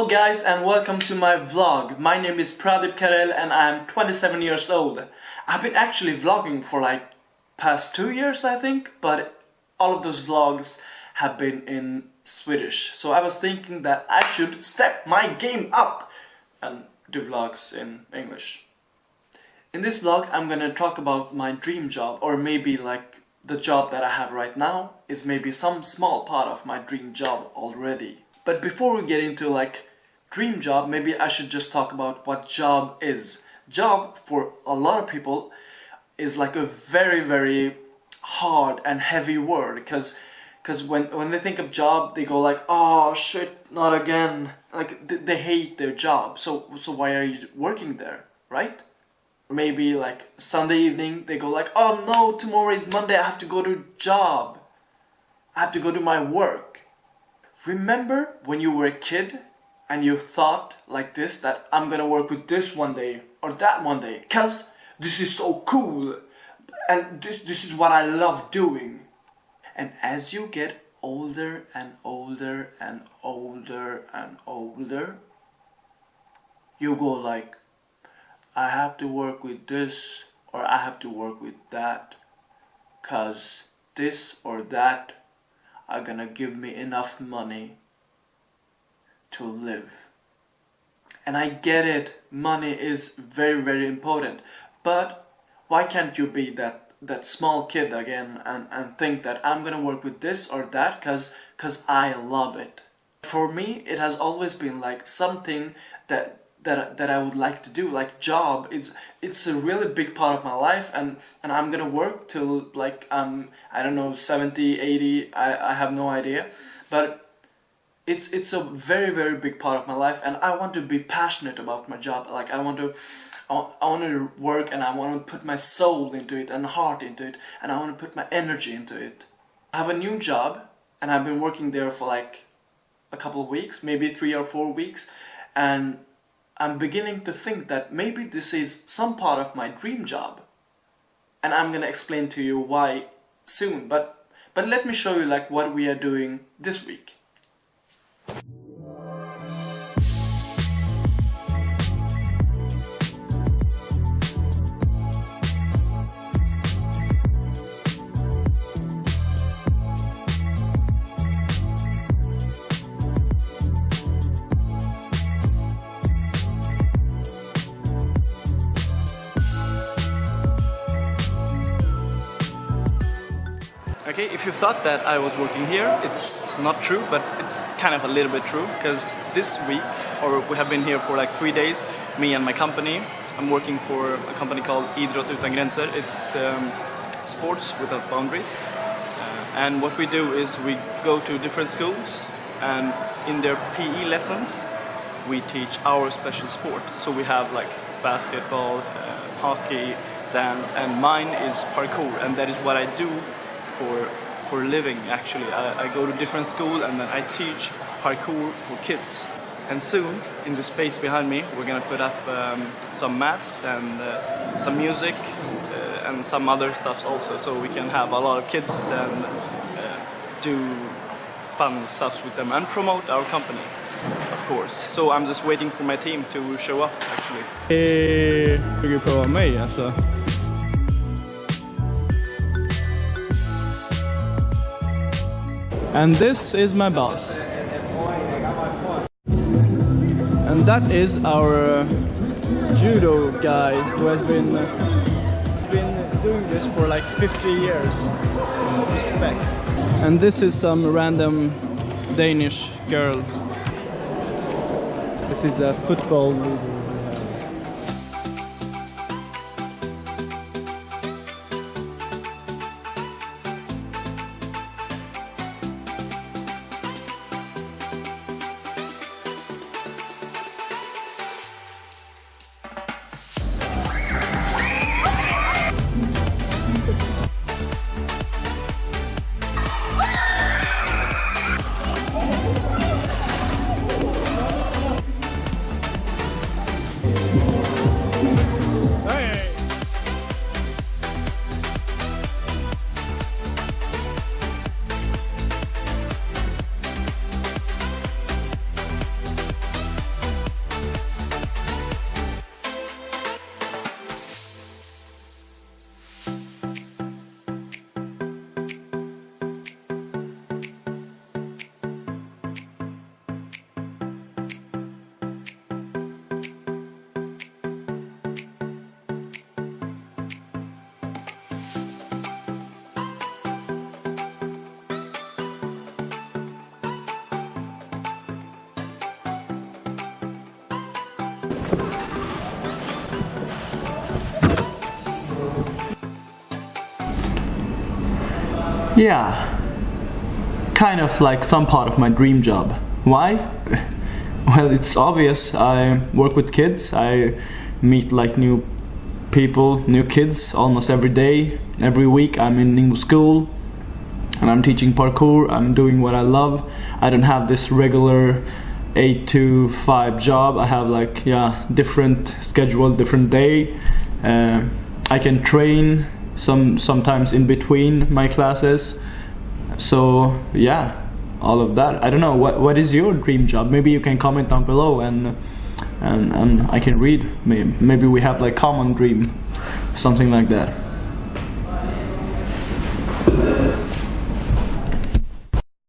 Hello guys and welcome to my vlog. My name is Pradip Karel and I'm 27 years old. I've been actually vlogging for like past two years I think, but all of those vlogs have been in Swedish. So I was thinking that I should step my game up and do vlogs in English. In this vlog I'm gonna talk about my dream job or maybe like the job that I have right now is maybe some small part of my dream job already. But before we get into like dream job, maybe I should just talk about what job is. Job for a lot of people is like a very very hard and heavy word because because when when they think of job they go like oh shit not again. Like th they hate their job. So so why are you working there right? Maybe like Sunday evening they go like oh no tomorrow is Monday I have to go to job. I have to go to my work. Remember when you were a kid and you thought like this that I'm gonna work with this one day or that one day. Cause this is so cool and this, this is what I love doing. And as you get older and older and older and older you go like I have to work with this or I have to work with that cause this or that are gonna give me enough money to live. And I get it, money is very very important, but why can't you be that that small kid again and, and think that I'm gonna work with this or that cause cause I love it. For me it has always been like something that that that I would like to do like job it's it's a really big part of my life and and I'm gonna work till like um I don't know 70 80 I, I have no idea but it's it's a very very big part of my life and I want to be passionate about my job like I want to I want to work and I want to put my soul into it and heart into it and I want to put my energy into it I have a new job and I've been working there for like a couple of weeks maybe three or four weeks and I'm beginning to think that maybe this is some part of my dream job. And I'm gonna explain to you why soon, but, but let me show you like what we are doing this week. Okay, if you thought that I was working here, it's not true, but it's kind of a little bit true, because this week, or we have been here for like three days, me and my company, I'm working for a company called Idrott Utan Gränser. It's um, sports without boundaries. Uh, and what we do is we go to different schools, and in their PE lessons, we teach our special sport. So we have like basketball, uh, hockey, dance, and mine is parkour, and that is what I do for for living actually. I, I, go to different school and then I teach parkour for kids. And soon, in the space behind me, we're gonna put up um, some mats and uh, some music uh, and some other stuff also, so we can have a lot of kids and uh, do fun stuff with them and promote our company, of course. So I'm just waiting for my team to show up actually. Bygger på mig alltså. And this is my boss. And that is our uh, judo guy who has been uh, been doing this for like 50 years. Respect. And this is some random Danish girl. This is a football leader. Yeah, kind of like some part of my dream job. Why? Well, it's obvious. I work with kids. I meet like new people, new kids almost every day. Every week I'm in new school and I'm teaching parkour. I'm doing what I love. I don't have this regular 8 to 5 job. I have like, yeah, different schedule, different day. Uh, I can train some sometimes in between my classes. So, yeah, all of that. I don't know what what is your dream job? Maybe you can comment down below and and and I can read. Maybe maybe we have like common dream, something like that.